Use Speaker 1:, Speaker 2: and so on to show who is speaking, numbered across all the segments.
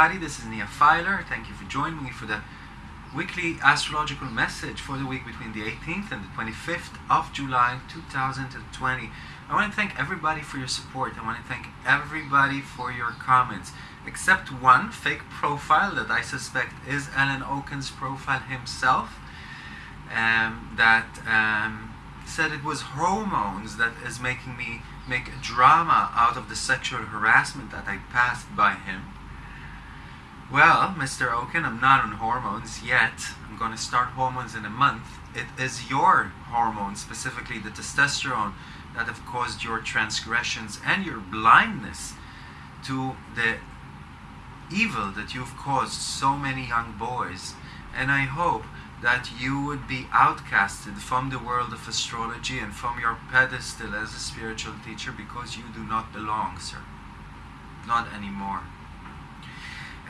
Speaker 1: everybody. This is Nia Filer. Thank you for joining me for the weekly astrological message for the week between the 18th and the 25th of July 2020. I want to thank everybody for your support. I want to thank everybody for your comments, except one fake profile that I suspect is Alan Oken's profile himself, um, that um, said it was hormones that is making me make drama out of the sexual harassment that I passed by him. Well, Mr. Oken, I'm not on hormones yet. I'm going to start hormones in a month. It is your hormones, specifically the testosterone, that have caused your transgressions and your blindness to the evil that you've caused so many young boys. And I hope that you would be outcasted from the world of astrology and from your pedestal as a spiritual teacher because you do not belong, sir. Not anymore.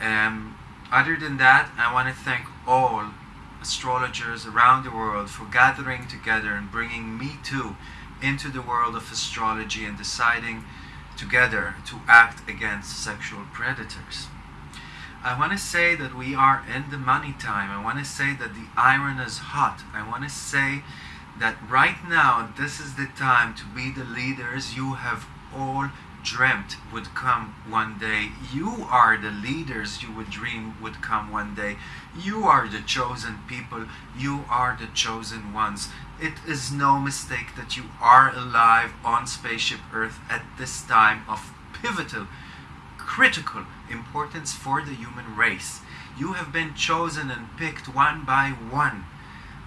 Speaker 1: Um, other than that, I want to thank all astrologers around the world for gathering together and bringing me too into the world of astrology and deciding together to act against sexual predators. I want to say that we are in the money time. I want to say that the iron is hot. I want to say that right now this is the time to be the leaders you have all dreamt would come one day. You are the leaders you would dream would come one day. You are the chosen people. You are the chosen ones. It is no mistake that you are alive on Spaceship Earth at this time of pivotal, critical importance for the human race. You have been chosen and picked one by one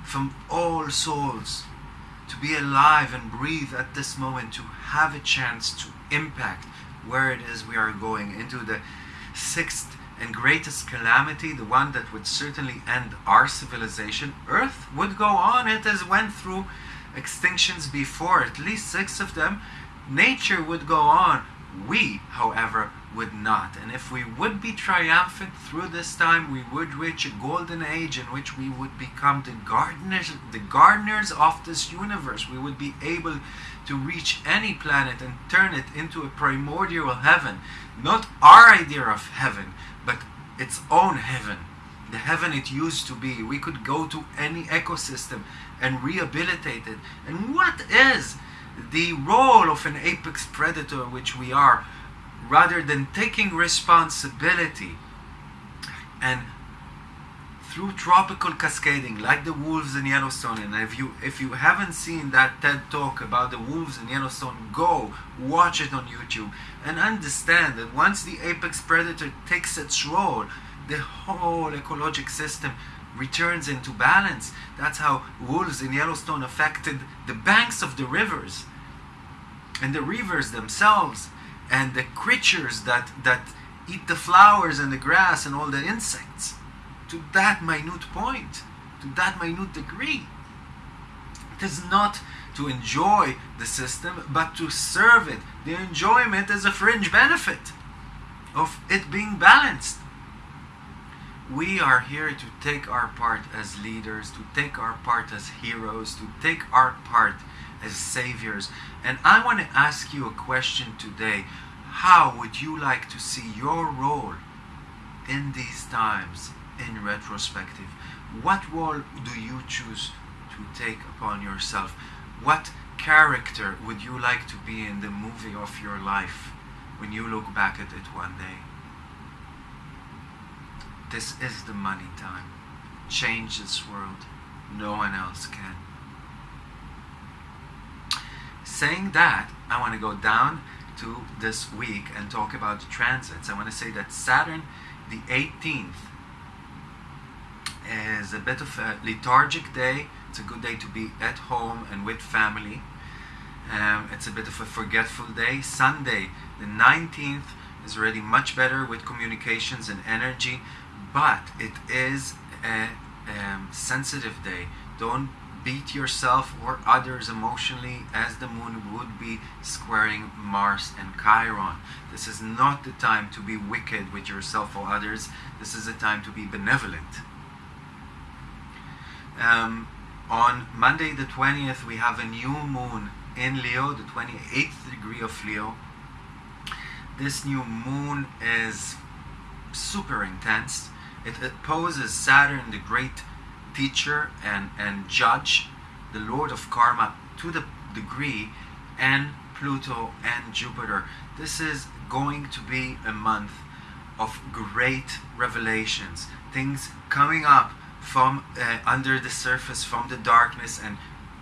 Speaker 1: from all souls to be alive and breathe at this moment, to have a chance to impact where it is we are going into the sixth and greatest calamity, the one that would certainly end our civilization. Earth would go on. It has went through extinctions before, at least six of them. Nature would go on. We, however, would not. And if we would be triumphant through this time, we would reach a golden age in which we would become the gardeners, the gardeners of this universe. We would be able to reach any planet and turn it into a primordial heaven. Not our idea of heaven, but its own heaven. The heaven it used to be. We could go to any ecosystem and rehabilitate it. And what is the role of an apex predator, which we are? rather than taking responsibility and through trophic cascading like the wolves in Yellowstone and if you if you haven't seen that TED talk about the wolves in Yellowstone go watch it on YouTube and understand that once the apex predator takes its role the whole ecologic system returns into balance that's how wolves in Yellowstone affected the banks of the rivers and the rivers themselves and the creatures that, that eat the flowers and the grass and all the insects to that minute point, to that minute degree. It is not to enjoy the system, but to serve it. The enjoyment is a fringe benefit of it being balanced. We are here to take our part as leaders, to take our part as heroes, to take our part as saviors. And I want to ask you a question today. How would you like to see your role in these times in retrospective? What role do you choose to take upon yourself? What character would you like to be in the movie of your life when you look back at it one day? This is the money time. Change this world. No one else can. Saying that, I want to go down to this week and talk about the transits. I want to say that Saturn, the 18th, is a bit of a lethargic day. It's a good day to be at home and with family. Um, it's a bit of a forgetful day. Sunday, the 19th, is already much better with communications and energy, but it is a um, sensitive day. Don't beat yourself or others emotionally as the moon would be squaring Mars and Chiron. This is not the time to be wicked with yourself or others. This is a time to be benevolent. Um, on Monday the 20th, we have a new moon in Leo, the 28th degree of Leo. This new moon is super intense. It opposes Saturn, the great teacher and, and judge, the lord of karma, to the degree, and Pluto and Jupiter. This is going to be a month of great revelations, things coming up from uh, under the surface, from the darkness, and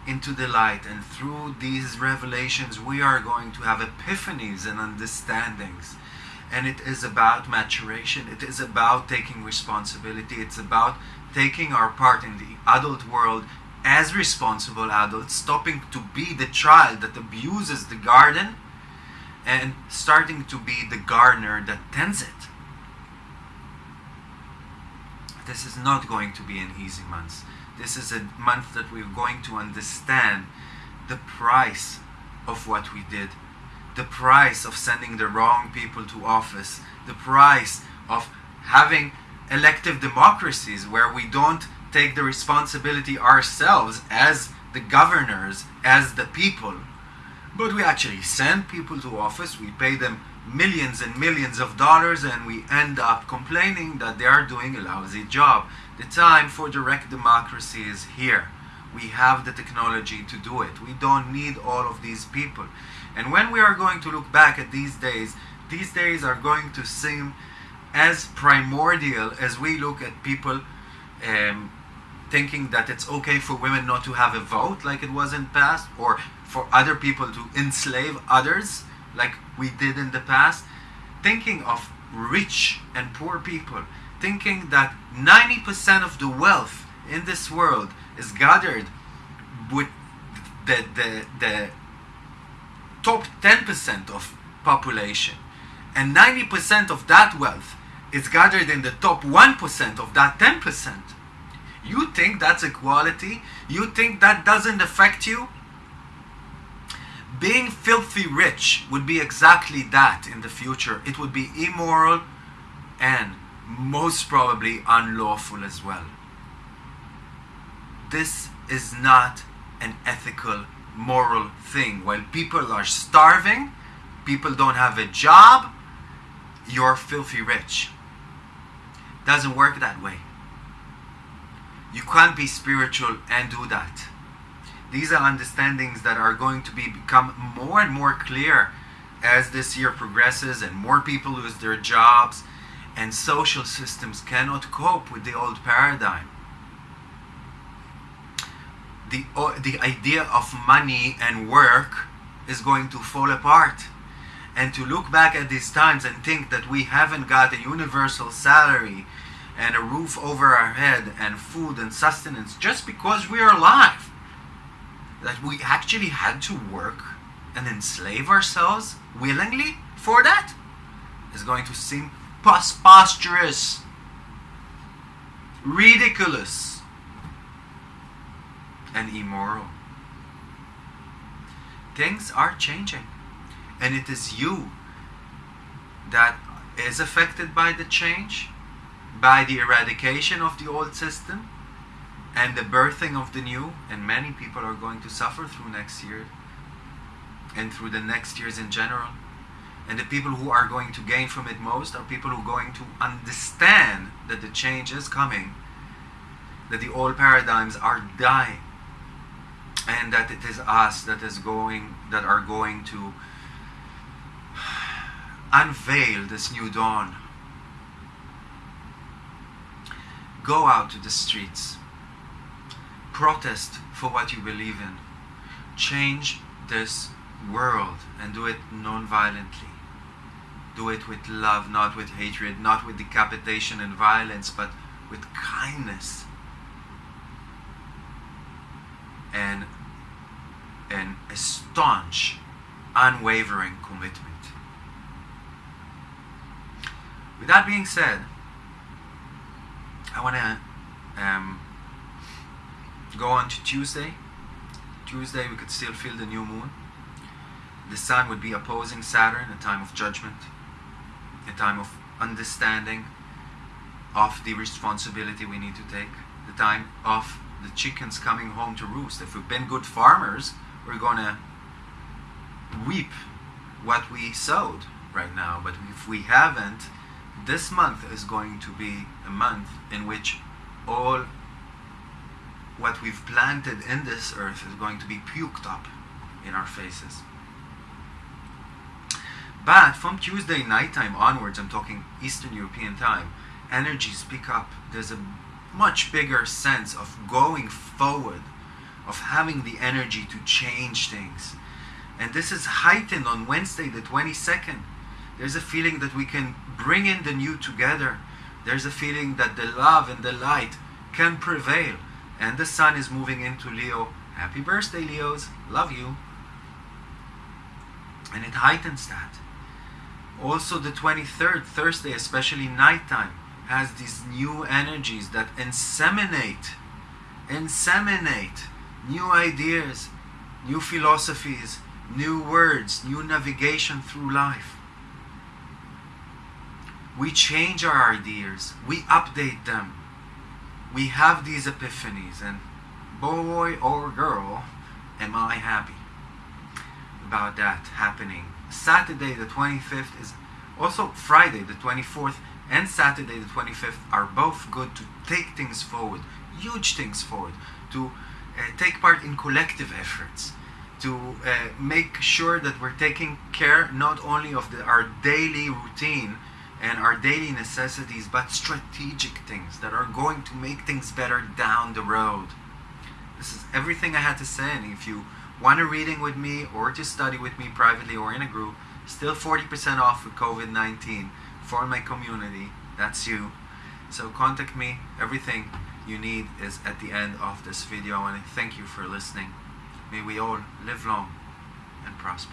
Speaker 1: into the light. And through these revelations, we are going to have epiphanies and understandings. And it is about maturation, it is about taking responsibility, it's about taking our part in the adult world as responsible adults, stopping to be the child that abuses the garden and starting to be the gardener that tends it. This is not going to be an easy month. This is a month that we're going to understand the price of what we did, the price of sending the wrong people to office, the price of having elective democracies where we don't take the responsibility ourselves as the governors, as the people, but we actually send people to office, we pay them millions and millions of dollars and we end up complaining that they are doing a lousy job. The time for direct democracy is here. We have the technology to do it. We don't need all of these people. And when we are going to look back at these days, these days are going to seem as primordial as we look at people um, thinking that it's okay for women not to have a vote like it was in the past or for other people to enslave others like we did in the past, thinking of rich and poor people, thinking that 90% of the wealth in this world is gathered with the, the, the top 10% of population, and 90% of that wealth is gathered in the top 1% of that 10%. You think that's equality? You think that doesn't affect you? being filthy rich would be exactly that in the future. It would be immoral and most probably unlawful as well. This is not an ethical, moral thing. While people are starving, people don't have a job, you're filthy rich. Doesn't work that way. You can't be spiritual and do that. These are understandings that are going to be become more and more clear as this year progresses and more people lose their jobs and social systems cannot cope with the old paradigm. The, the idea of money and work is going to fall apart. And to look back at these times and think that we haven't got a universal salary and a roof over our head and food and sustenance just because we're alive that we actually had to work and enslave ourselves willingly for that is going to seem preposterous, ridiculous, and immoral. Things are changing, and it is you that is affected by the change, by the eradication of the old system, and the birthing of the new, and many people are going to suffer through next year and through the next years in general. And the people who are going to gain from it most are people who are going to understand that the change is coming, that the old paradigms are dying, and that it is us that is going that are going to unveil this new dawn. Go out to the streets protest for what you believe in. Change this world and do it non-violently. Do it with love, not with hatred, not with decapitation and violence, but with kindness and, and a staunch, unwavering commitment. With that being said, I want to um, go on to Tuesday. Tuesday we could still feel the new moon. The sun would be opposing Saturn, a time of judgment, a time of understanding of the responsibility we need to take, the time of the chickens coming home to roost. If we've been good farmers, we're to reap what we sowed right now. But if we haven't, this month is going to be a month in which all what we've planted in this earth is going to be puked up in our faces. But from Tuesday nighttime onwards, I'm talking Eastern European time, energies pick up. There's a much bigger sense of going forward, of having the energy to change things. And this is heightened on Wednesday, the 22nd. There's a feeling that we can bring in the new together. There's a feeling that the love and the light can prevail. And the sun is moving into Leo. Happy birthday, Leos. Love you. And it heightens that. Also, the 23rd, Thursday, especially nighttime, has these new energies that inseminate, inseminate new ideas, new philosophies, new words, new navigation through life. We change our ideas, we update them, we have these epiphanies, and boy or girl, am I happy about that happening. Saturday the 25th is also Friday the 24th and Saturday the 25th are both good to take things forward, huge things forward, to uh, take part in collective efforts, to uh, make sure that we're taking care not only of the, our daily routine and our daily necessities, but strategic things that are going to make things better down the road. This is everything I had to say, and if you want a reading with me or to study with me privately or in a group, still 40% off with COVID 19 for my community. That's you. So contact me. Everything you need is at the end of this video. I want to thank you for listening. May we all live long and prosper.